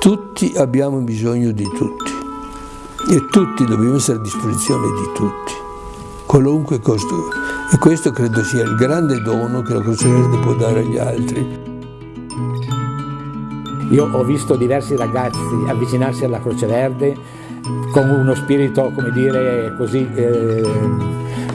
tutti abbiamo bisogno di tutti e tutti dobbiamo essere a disposizione di tutti, qualunque costo. E questo credo sia il grande dono che la Croce Verde può dare agli altri. Io ho visto diversi ragazzi avvicinarsi alla Croce Verde con uno spirito, come dire, così, eh,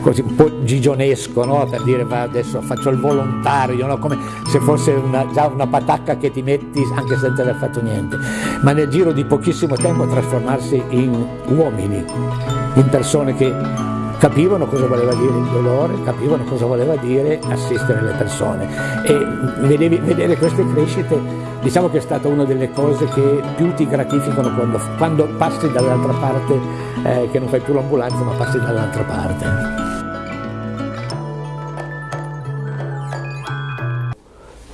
così un po' gigionesco, no? per dire va, adesso faccio il volontario, no? come se fosse una, già una patacca che ti metti anche senza aver fatto niente, ma nel giro di pochissimo tempo trasformarsi in uomini, in persone che capivano cosa voleva dire il dolore, capivano cosa voleva dire assistere le persone e vedevi, vedere queste crescite diciamo che è stata una delle cose che più ti gratificano quando, quando passi dall'altra parte, eh, che non fai più l'ambulanza ma passi dall'altra parte.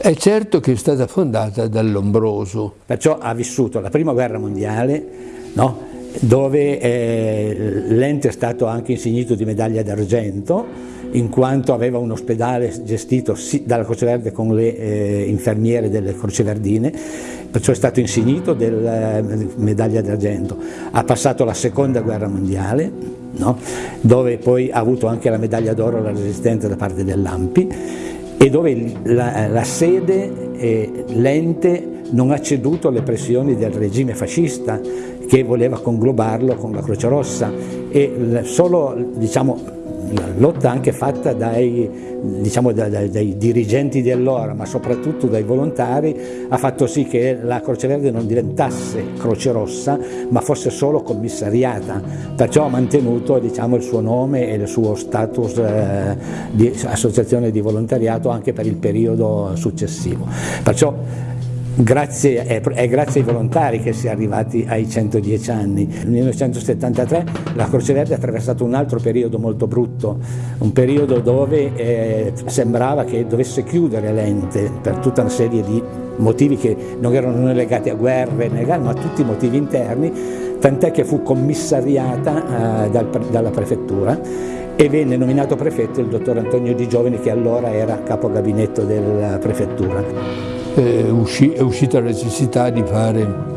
È certo che è stata fondata dall'Ombroso. Perciò ha vissuto la prima guerra mondiale, no? dove eh, l'ente è stato anche insignito di medaglia d'argento in quanto aveva un ospedale gestito dalla Croce Verde con le eh, infermiere delle Croce Verdine, perciò è stato insignito della eh, medaglia d'argento. Ha passato la seconda guerra mondiale, no? dove poi ha avuto anche la medaglia d'oro alla resistenza da parte dell'AMPI e dove la, la sede, eh, l'ente non ha ceduto alle pressioni del regime fascista che voleva conglobarlo con la Croce Rossa. E solo diciamo, la lotta anche fatta dai, diciamo, dai, dai dirigenti dell'ora, ma soprattutto dai volontari, ha fatto sì che la Croce Verde non diventasse Croce Rossa, ma fosse solo commissariata, perciò ha mantenuto diciamo, il suo nome e il suo status eh, di associazione di volontariato anche per il periodo successivo. Perciò Grazie, è, è, grazie ai volontari che si è arrivati ai 110 anni. Nel 1973 la Croce Verde ha attraversato un altro periodo molto brutto, un periodo dove eh, sembrava che dovesse chiudere l'ente per tutta una serie di motivi che non erano legati a guerre, ma a tutti i motivi interni, tant'è che fu commissariata eh, dal, dalla prefettura e venne nominato prefetto il dottor Antonio Di Giovani che allora era capo gabinetto della prefettura è uscita la necessità di fare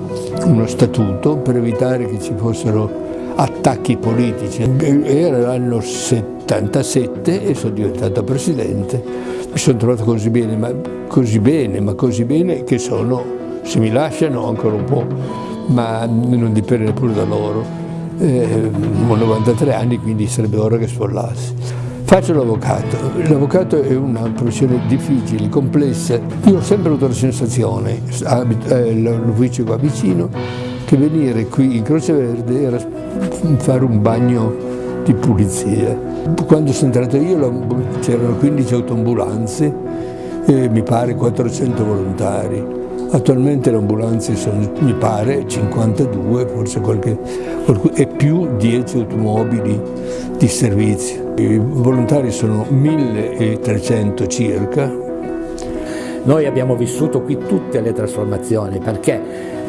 uno statuto per evitare che ci fossero attacchi politici. Era l'anno 77 e sono diventato presidente. Mi sono trovato così bene, ma così bene, ma così bene che sono, se mi lasciano ancora un po', ma non dipende neppure da loro. Eh, ho 93 anni, quindi sarebbe ora che sfollassi. Faccio l'avvocato, l'avvocato è una professione difficile, complessa. Io ho sempre avuto la sensazione, eh, l'ufficio qua vicino, che venire qui in Croce Verde era fare un bagno di pulizia. Quando sono entrato io c'erano 15 autoambulanze e mi pare 400 volontari. Attualmente le ambulanze sono, mi pare, 52, forse qualche, e più 10 automobili di servizio. I volontari sono 1300 circa. Noi abbiamo vissuto qui tutte le trasformazioni perché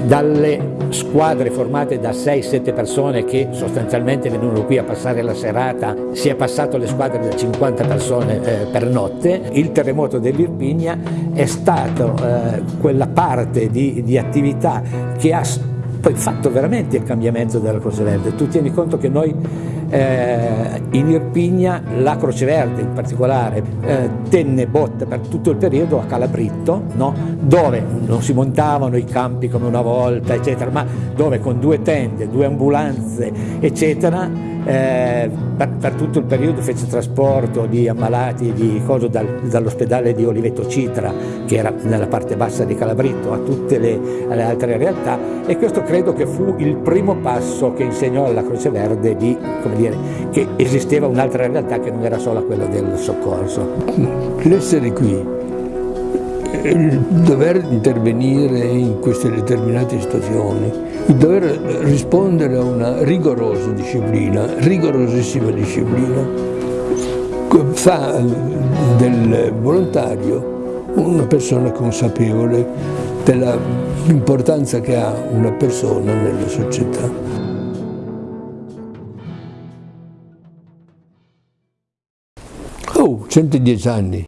dalle squadre formate da 6-7 persone che sostanzialmente venivano qui a passare la serata, si è passato alle squadre da 50 persone eh, per notte, il terremoto dell'Irpigna è stato eh, quella parte di, di attività che ha poi fatto veramente il cambiamento della Croce Verde. Tu tieni conto che noi eh, in Irpigna la Croce Verde in particolare eh, tenne botte per tutto il periodo a Calabritto, no? dove non si montavano i campi come una volta, eccetera, ma dove con due tende, due ambulanze, eccetera, eh, per, per, tutto il periodo fece trasporto di ammalati di dal, dall'ospedale di Oliveto Citra, che era nella parte bassa di Calabritto, a tutte le, le, altre realtà e questo credo che fu il primo passo che insegnò alla Croce Verde di, dire, che esisteva un'altra realtà che non era solo quella del soccorso. L'essere qui, il dover intervenire in queste determinate situazioni, il dover rispondere a una rigorosa disciplina, rigorosissima disciplina, fa del volontario una persona consapevole dell'importanza che ha una persona nella società. Oh, 110 anni.